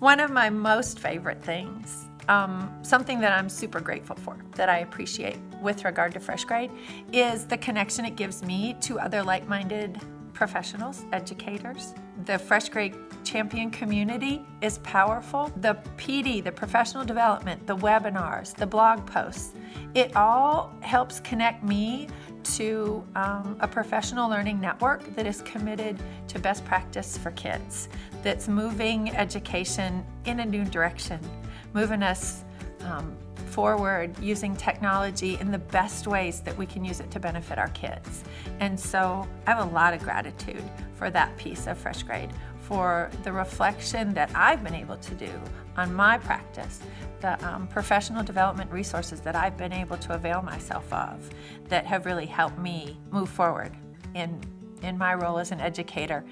One of my most favorite things, um, something that I'm super grateful for, that I appreciate with regard to FreshGrade, is the connection it gives me to other like-minded professionals, educators. The FreshGrade Champion community is powerful. The PD, the professional development, the webinars, the blog posts, it all helps connect me to um, a professional learning network that is committed to best practice for kids, that's moving education in a new direction, moving us um, forward using technology in the best ways that we can use it to benefit our kids. And so I have a lot of gratitude for that piece of FreshGrade, for the reflection that I've been able to do on my practice, the um, professional development resources that I've been able to avail myself of that have really helped me move forward in, in my role as an educator